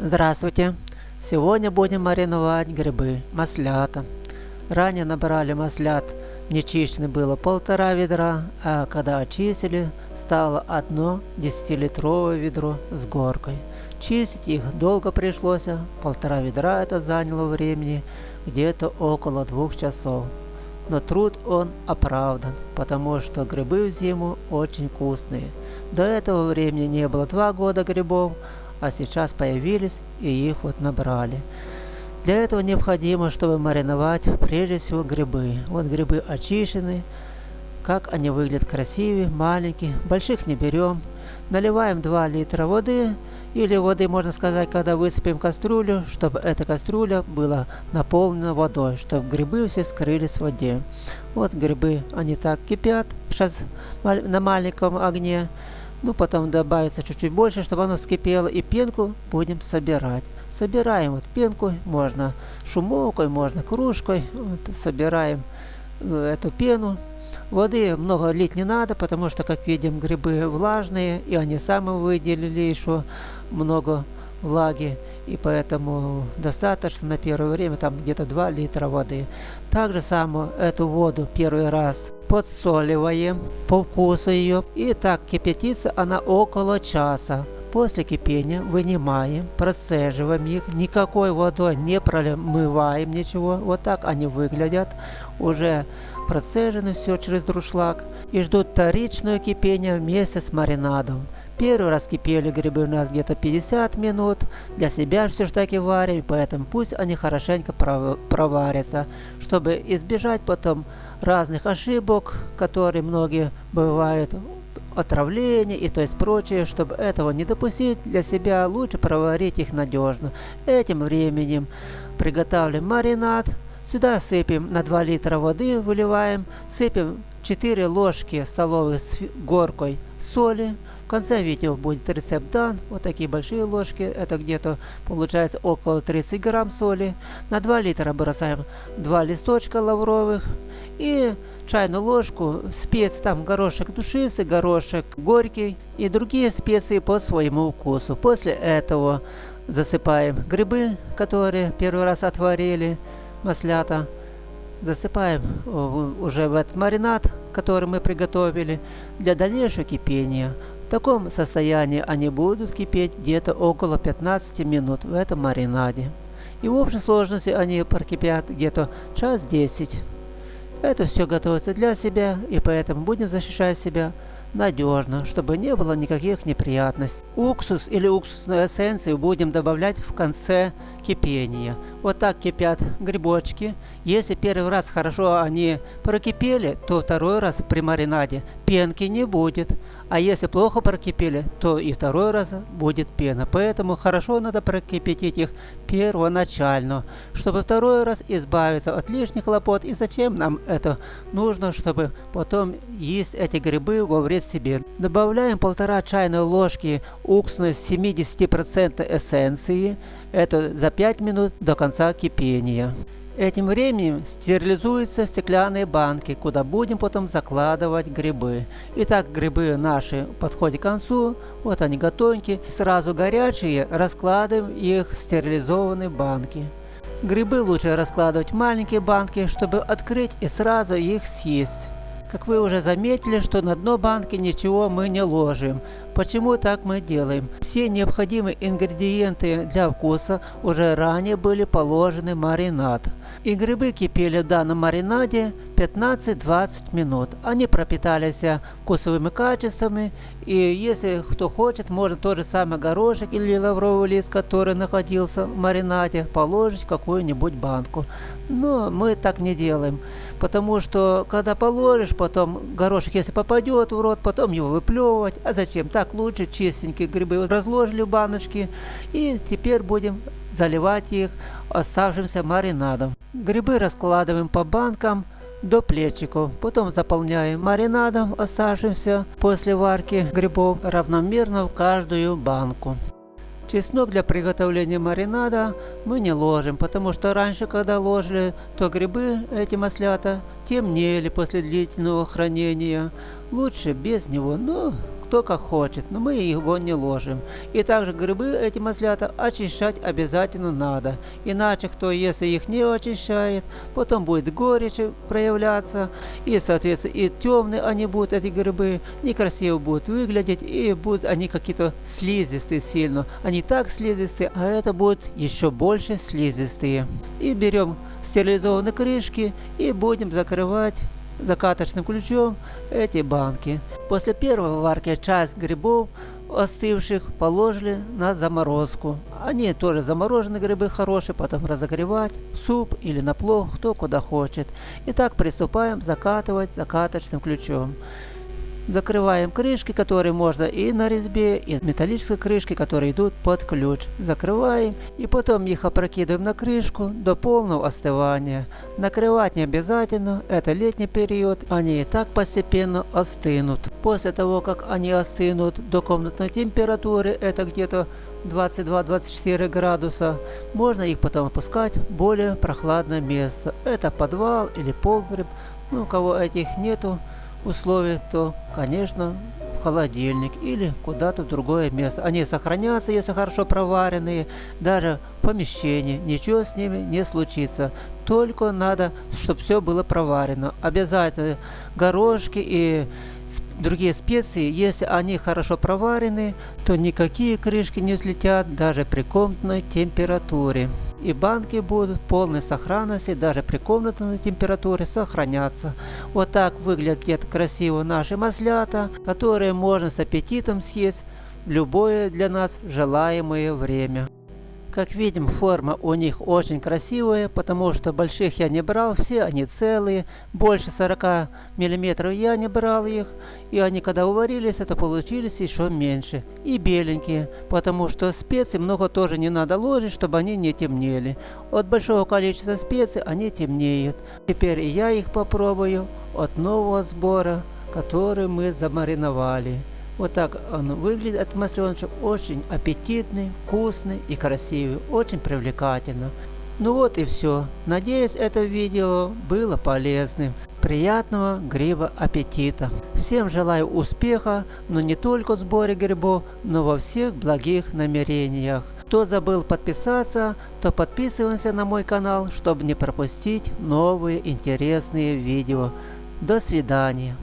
Здравствуйте! Сегодня будем мариновать грибы, маслята. Ранее набрали маслят, нечищенный было полтора ведра, а когда очистили, стало одно 10-литровое ведро с горкой. Чистить их долго пришлось, полтора ведра это заняло времени, где-то около двух часов. Но труд он оправдан, потому что грибы в зиму очень вкусные. До этого времени не было два года грибов, а сейчас появились и их вот набрали. Для этого необходимо, чтобы мариновать прежде всего грибы. Вот грибы очищены, как они выглядят красивые, маленькие, больших не берем. Наливаем 2 литра воды, или воды, можно сказать, когда высыпем кастрюлю, чтобы эта кастрюля была наполнена водой, чтобы грибы все скрылись в воде. Вот грибы, они так кипят сейчас на маленьком огне. Ну, потом добавится чуть-чуть больше, чтобы оно вскипело. И пенку будем собирать. Собираем вот пенку, можно шумовкой, можно кружкой. Вот, собираем э, эту пену. Воды много лить не надо, потому что, как видим, грибы влажные, и они сами выделили еще много влаги и поэтому достаточно на первое время там где-то 2 литра воды. Также самую эту воду первый раз подсоливаем по вкусу ее и так кипятится она около часа. После кипения вынимаем, процеживаем их, никакой водой не промываем ничего. Вот так они выглядят. Уже процежены все через друшлаг и ждут вторичное кипение вместе с маринадом. Первый раз кипели грибы у нас где-то 50 минут. Для себя все же таки варим, поэтому пусть они хорошенько проварятся, чтобы избежать потом разных ошибок, которые многие бывают отравления и то есть прочее, чтобы этого не допустить для себя, лучше проварить их надежно. Этим временем приготавливаем маринад, сюда сыпем на 2 литра воды, выливаем, сыпем 4 ложки столовые с горкой соли, в конце видео будет рецепт дан. Вот такие большие ложки. Это где-то получается около 30 грамм соли. На 2 литра бросаем 2 листочка лавровых. И чайную ложку специй, там горошек душистый, горошек горький и другие специи по своему вкусу. После этого засыпаем грибы, которые первый раз отварили, маслята. Засыпаем уже в этот маринад, который мы приготовили для дальнейшего кипения. В таком состоянии они будут кипеть где-то около 15 минут в этом маринаде. И в общей сложности они прокипят где-то час 10. Это все готовится для себя, и поэтому будем защищать себя надежно, чтобы не было никаких неприятностей. Уксус или уксусную эссенцию будем добавлять в конце кипения. Вот так кипят грибочки. Если первый раз хорошо они прокипели, то второй раз при маринаде пенки не будет. А если плохо прокипели, то и второй раз будет пена. Поэтому хорошо надо прокипятить их первоначально, чтобы второй раз избавиться от лишних хлопот. И зачем нам это нужно, чтобы потом есть эти грибы во вред себе. Добавляем полтора чайной ложки уксусной 70% эссенции. Это за 5 минут до конца кипения. Этим временем стерилизуются стеклянные банки, куда будем потом закладывать грибы. Итак, грибы наши подходят к концу, вот они готовенькие. Сразу горячие раскладываем их в стерилизованные банки. Грибы лучше раскладывать в маленькие банки, чтобы открыть и сразу их съесть. Как вы уже заметили, что на дно банки ничего мы не ложим. Почему так мы делаем? Все необходимые ингредиенты для вкуса уже ранее были положены в маринад. И грибы кипели в данном маринаде 15-20 минут. Они пропитались вкусовыми качествами. И если кто хочет, можно тот же самый горошек или лавровый лист, который находился в маринаде, положить в какую-нибудь банку. Но мы так не делаем. Потому что когда положишь, потом горошек, если попадет в рот, потом его выплевывать. А зачем? Так лучше чистенькие грибы разложили в баночки. И теперь будем заливать их оставшимся маринадом. Грибы раскладываем по банкам до плечиков. Потом заполняем маринадом, оставшимся после варки грибов, равномерно в каждую банку. Чеснок для приготовления маринада мы не ложим, потому что раньше, когда ложили, то грибы, эти маслята, темнели после длительного хранения. Лучше без него, но кто как хочет, но мы его не ложим. И также грибы эти маслята очищать обязательно надо. Иначе кто, если их не очищает, потом будет горечь проявляться. И, соответственно, и темные они будут, эти грибы, некрасиво будут выглядеть. И будут они какие-то слизистые сильно. Они так слизистые, а это будет еще больше слизистые. И берем стерилизованные крышки и будем закрывать закаточным ключом эти банки. После первой варки часть грибов остывших положили на заморозку. Они тоже замороженные грибы хорошие, потом разогревать, суп или на плов, кто куда хочет. И так приступаем закатывать закаточным ключом. Закрываем крышки, которые можно и на резьбе, и металлической крышки, которые идут под ключ. Закрываем и потом их опрокидываем на крышку до полного остывания. Накрывать не обязательно, это летний период, они и так постепенно остынут. После того, как они остынут до комнатной температуры, это где-то 22-24 градуса, можно их потом опускать в более прохладное место. Это подвал или погреб, ну у кого этих нету, условий, то, конечно, в холодильник или куда-то в другое место. Они сохранятся, если хорошо проваренные, даже в помещении, ничего с ними не случится. Только надо, чтобы все было проварено. Обязательно горошки и другие специи, если они хорошо проварены, то никакие крышки не взлетят даже при комнатной температуре и банки будут полной сохранности, даже при комнатной температуре сохраняться. Вот так выглядят красиво наши маслята, которые можно с аппетитом съесть в любое для нас желаемое время. Как видим, форма у них очень красивая, потому что больших я не брал, все они целые, больше 40 миллиметров я не брал их, и они когда уварились, это получились еще меньше. И беленькие, потому что специй много тоже не надо ложить, чтобы они не темнели. От большого количества специй они темнеют. Теперь я их попробую от нового сбора, который мы замариновали. Вот так он выглядит, этот масленочек, очень аппетитный, вкусный и красивый, очень привлекательно. Ну вот и все. Надеюсь, это видео было полезным. Приятного гриба аппетита. Всем желаю успеха, но не только в сборе грибов, но во всех благих намерениях. Кто забыл подписаться, то подписываемся на мой канал, чтобы не пропустить новые интересные видео. До свидания.